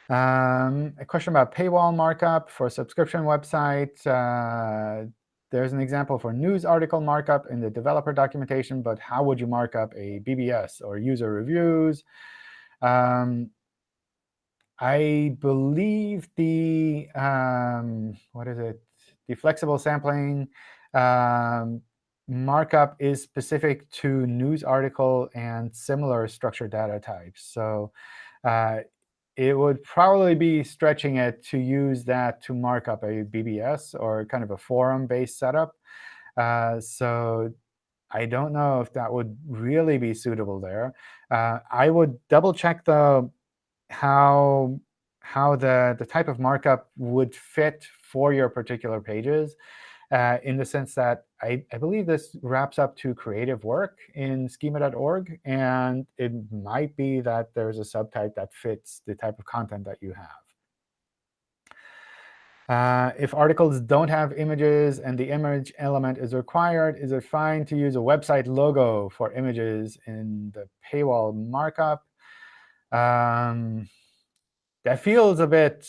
Um, a question about paywall markup for subscription website. Uh, there's an example for news article markup in the developer documentation, but how would you mark up a BBS or user reviews? Um, I believe the um, what is it? The flexible sampling um, markup is specific to news article and similar structured data types. So uh, it would probably be stretching it to use that to mark up a BBS or kind of a forum-based setup. Uh, so I don't know if that would really be suitable there. Uh, I would double check the how how the the type of markup would fit for your particular pages uh, in the sense that I, I believe this wraps up to creative work in schema.org. And it might be that there's a subtype that fits the type of content that you have. Uh, if articles don't have images and the image element is required, is it fine to use a website logo for images in the paywall markup? Um, that feels a bit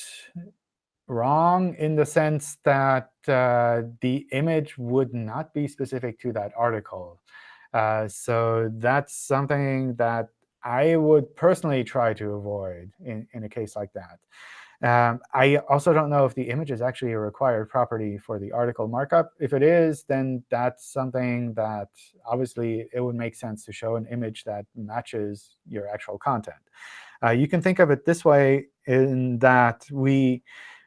wrong in the sense that uh, the image would not be specific to that article. Uh, so that's something that I would personally try to avoid in, in a case like that. Um, I also don't know if the image is actually a required property for the article markup. If it is, then that's something that obviously it would make sense to show an image that matches your actual content. Uh, you can think of it this way in that we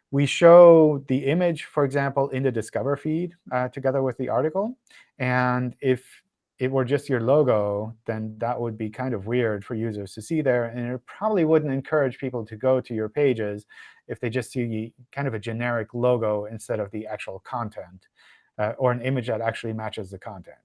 we show the image, for example, in the Discover feed uh, together with the article. And if it were just your logo, then that would be kind of weird for users to see there. And it probably wouldn't encourage people to go to your pages if they just see kind of a generic logo instead of the actual content uh, or an image that actually matches the content.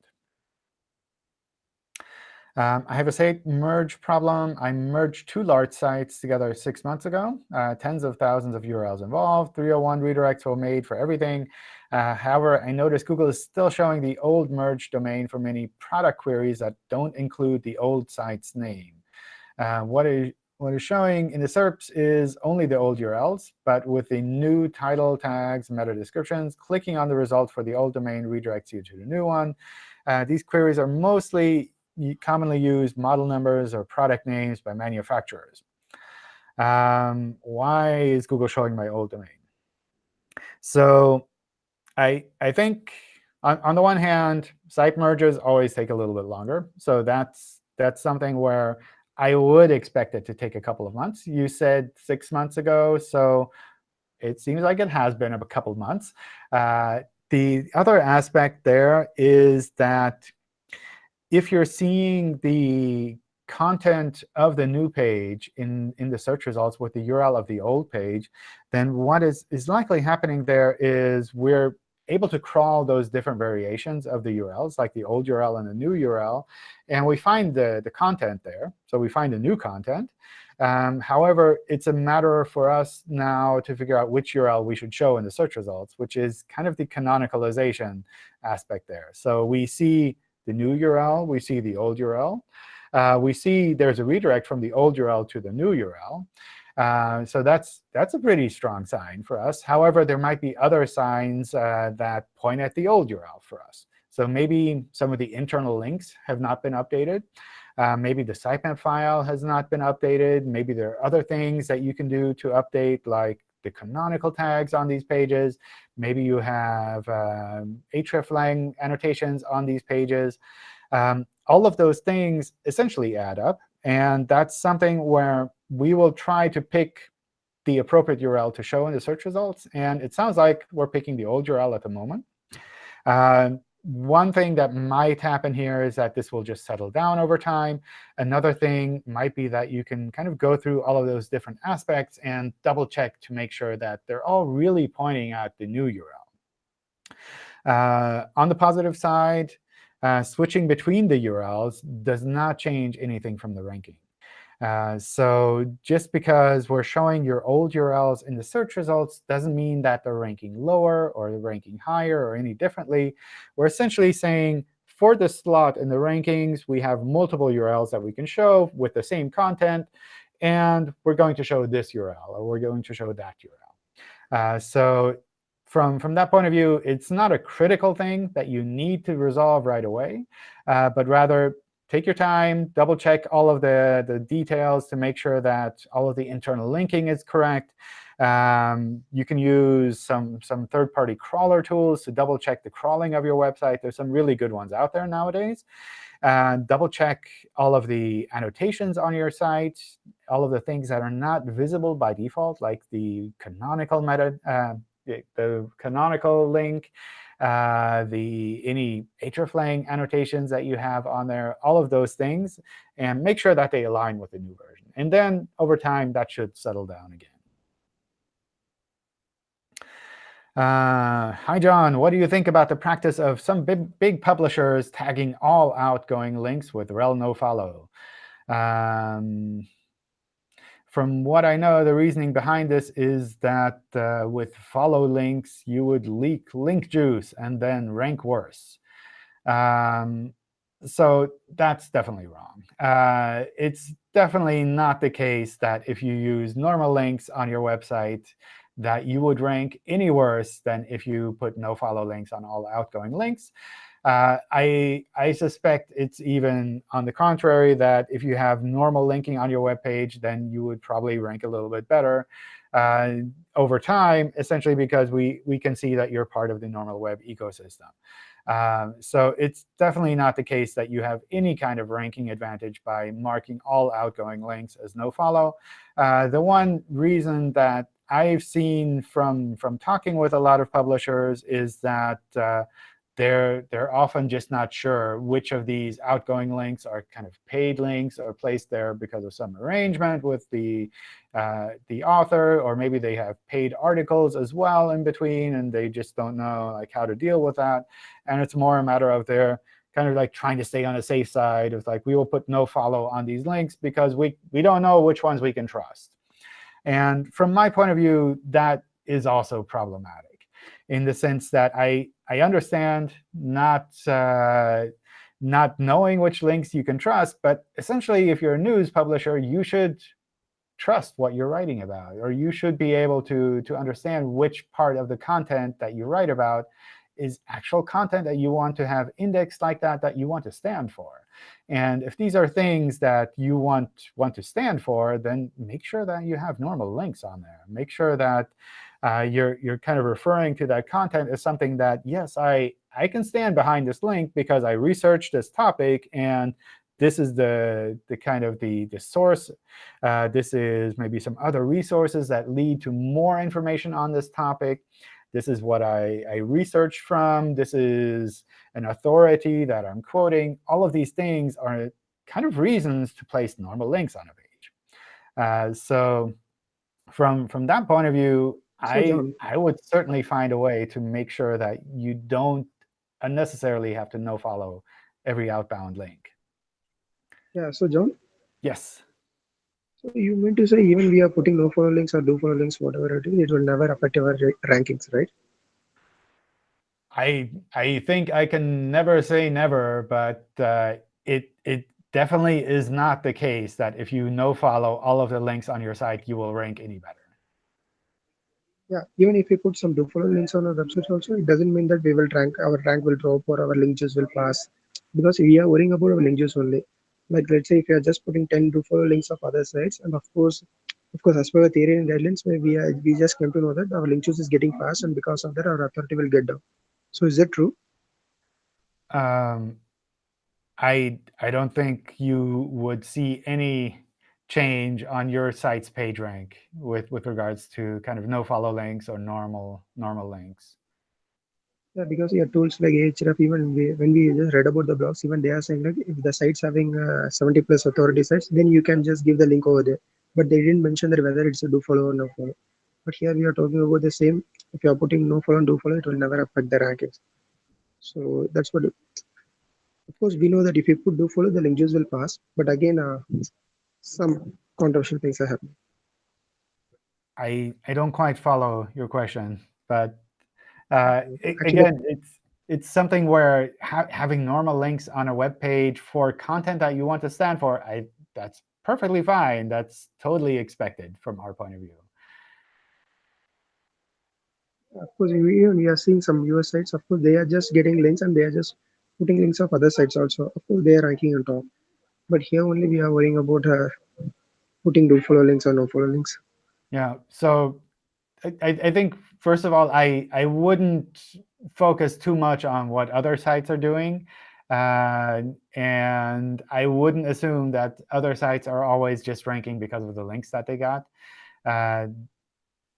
Um, I have a site merge problem. I merged two large sites together six months ago. Uh, tens of thousands of URLs involved. 301 redirects were made for everything. Uh, however, I noticed Google is still showing the old merge domain for many product queries that don't include the old site's name. Uh, what is what is showing in the SERPs is only the old URLs, but with the new title tags, meta descriptions, clicking on the result for the old domain redirects you to the new one. Uh, these queries are mostly commonly used model numbers or product names by manufacturers. Um, why is Google showing my old domain? So I, I think on, on the one hand, site merges always take a little bit longer. So that's, that's something where I would expect it to take a couple of months. You said six months ago, so it seems like it has been a couple of months. Uh, the other aspect there is that if you're seeing the content of the new page in, in the search results with the URL of the old page, then what is, is likely happening there is we're able to crawl those different variations of the URLs, like the old URL and the new URL, and we find the, the content there. So we find the new content. Um, however, it's a matter for us now to figure out which URL we should show in the search results, which is kind of the canonicalization aspect there. So we see the new URL, we see the old URL. Uh, we see there's a redirect from the old URL to the new URL. Uh, so that's, that's a pretty strong sign for us. However, there might be other signs uh, that point at the old URL for us. So maybe some of the internal links have not been updated. Uh, maybe the sitemap file has not been updated. Maybe there are other things that you can do to update, like the canonical tags on these pages. Maybe you have um, hreflang annotations on these pages. Um, all of those things essentially add up. And that's something where we will try to pick the appropriate URL to show in the search results. And it sounds like we're picking the old URL at the moment. Uh, one thing that might happen here is that this will just settle down over time. Another thing might be that you can kind of go through all of those different aspects and double check to make sure that they're all really pointing at the new URL. Uh, on the positive side, uh, switching between the URLs does not change anything from the ranking. Uh, so just because we're showing your old URLs in the search results doesn't mean that they're ranking lower or they're ranking higher or any differently. We're essentially saying, for the slot in the rankings, we have multiple URLs that we can show with the same content. and we're going to show this URL, or we're going to show that URL. Uh, so from, from that point of view, it's not a critical thing that you need to resolve right away, uh, but rather take your time, double check all of the, the details to make sure that all of the internal linking is correct. Um, you can use some, some third-party crawler tools to double check the crawling of your website. There's some really good ones out there nowadays. And double check all of the annotations on your site, all of the things that are not visible by default, like the canonical meta, uh, the canonical link, uh, the any hreflang annotations that you have on there, all of those things, and make sure that they align with the new version. And then over time, that should settle down again. Uh, hi, John. What do you think about the practice of some big, big publishers tagging all outgoing links with rel nofollow? Um, from what I know, the reasoning behind this is that uh, with follow links, you would leak link juice and then rank worse. Um, so that's definitely wrong. Uh, it's definitely not the case that if you use normal links on your website, that you would rank any worse than if you put no follow links on all outgoing links. Uh, I, I suspect it's even on the contrary, that if you have normal linking on your web page, then you would probably rank a little bit better uh, over time, essentially because we, we can see that you're part of the normal web ecosystem. Um, so it's definitely not the case that you have any kind of ranking advantage by marking all outgoing links as nofollow. Uh, the one reason that I've seen from, from talking with a lot of publishers is that uh, they're, they're often just not sure which of these outgoing links are kind of paid links or placed there because of some arrangement with the, uh, the author, or maybe they have paid articles as well in between, and they just don't know like how to deal with that. And it's more a matter of their kind of like trying to stay on the safe side of like, we will put no follow on these links because we, we don't know which ones we can trust. And from my point of view, that is also problematic in the sense that I, I understand not, uh, not knowing which links you can trust. But essentially, if you're a news publisher, you should trust what you're writing about. Or you should be able to, to understand which part of the content that you write about is actual content that you want to have indexed like that, that you want to stand for. And if these are things that you want, want to stand for, then make sure that you have normal links on there. Make sure that uh, you're, you're kind of referring to that content as something that, yes, I, I can stand behind this link because I researched this topic, and this is the, the kind of the, the source. Uh, this is maybe some other resources that lead to more information on this topic. This is what I, I researched from. This is an authority that I'm quoting. All of these things are kind of reasons to place normal links on a page. Uh, so from, from that point of view, I, I would certainly find a way to make sure that you don't unnecessarily have to no follow every outbound link. Yeah, so John? Yes. So you mean to say even we are putting no follow links or do follow links, whatever it is, it will never affect our rankings, right? I I think I can never say never, but uh, it it definitely is not the case that if you no follow all of the links on your site, you will rank any better. Yeah, even if we put some follow links on our websites also, it doesn't mean that we will rank our rank will drop or our link juice will pass. Because we are worrying about our link juice only. Like let's say if you are just putting 10 to follow links of other sites and of course of course as per the theory and guidelines we are, we just came to know that our link juice is getting fast and because of that our authority will get down. So is that true? Um i i don't think you would see any change on your site's page rank with with regards to kind of no follow links or normal normal links yeah, because your tools like Ahref, even we, when we just read about the blogs, even they are saying like if the site's having uh, 70 plus authority sites, then you can just give the link over there. But they didn't mention that whether it's a do follow or no follow. But here we are talking about the same. If you are putting no follow and do follow, it will never affect the rankings. So that's what. Of course, we know that if you put do follow, the link juice will pass. But again, uh, some controversial things are happening. I I don't quite follow your question, but uh, again, it's it's something where ha having normal links on a web page for content that you want to stand for, I that's perfectly fine. That's totally expected from our point of view. Of course, we, we are seeing some US sites. Of course, they are just getting links and they are just putting links of other sites also. Of course, they are ranking on top. But here only we are worrying about uh, putting do follow links or no follow links. Yeah. So I, I think first of all, I I wouldn't focus too much on what other sites are doing. Uh, and I wouldn't assume that other sites are always just ranking because of the links that they got. Uh,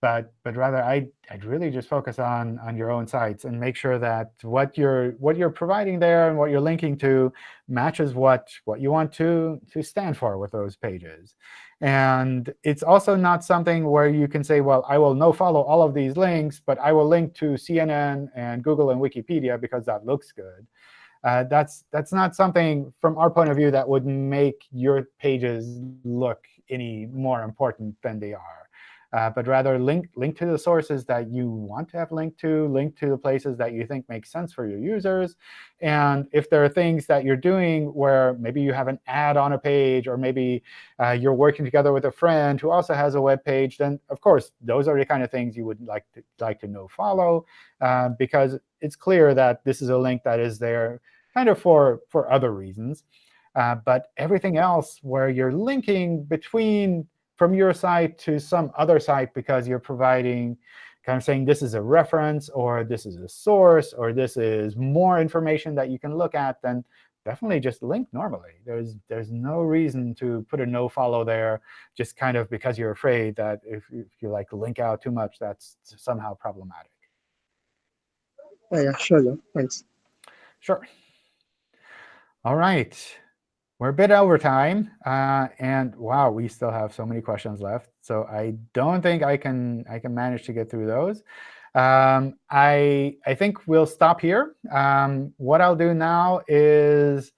but but rather I I'd really just focus on on your own sites and make sure that what you're what you're providing there and what you're linking to matches what what you want to to stand for with those pages. And it's also not something where you can say, well, I will no follow all of these links, but I will link to CNN and Google and Wikipedia because that looks good. Uh, that's that's not something from our point of view that would make your pages look any more important than they are uh, but rather link, link to the sources that you want to have linked to, link to the places that you think make sense for your users. And if there are things that you're doing where maybe you have an ad on a page, or maybe uh, you're working together with a friend who also has a web page, then of course, those are the kind of things you would like to, like to no follow, uh, because it's clear that this is a link that is there kind of for, for other reasons. Uh, but everything else where you're linking between from your site to some other site because you're providing kind of saying this is a reference, or this is a source, or this is more information that you can look at, then definitely just link normally. There's there's no reason to put a no follow there just kind of because you're afraid that if, if you like link out too much, that's somehow problematic. Oh, yeah, sure. Yeah. Thanks. Sure. All right we're a bit over time, uh, and wow, we still have so many questions left. So I don't think I can I can manage to get through those. Um, I I think we'll stop here. Um, what I'll do now is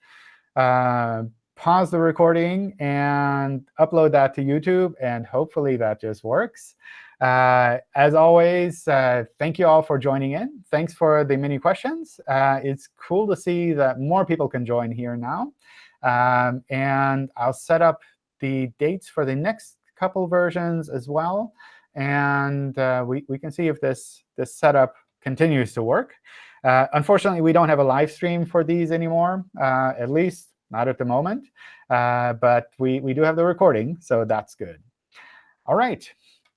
uh, pause the recording and upload that to YouTube, and hopefully that just works. Uh, as always, uh, thank you all for joining in. Thanks for the many questions. Uh, it's cool to see that more people can join here now. Um, and I'll set up the dates for the next couple versions as well. And uh, we, we can see if this, this setup continues to work. Uh, unfortunately, we don't have a live stream for these anymore, uh, at least not at the moment. Uh, but we, we do have the recording, so that's good. All right.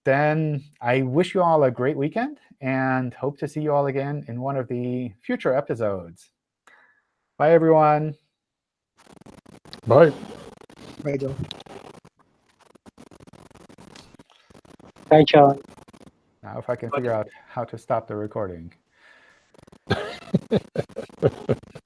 Then I wish you all a great weekend and hope to see you all again in one of the future episodes. Bye, everyone. Bye. Bye, Joe. Bye, John. Now, if I can figure out how to stop the recording.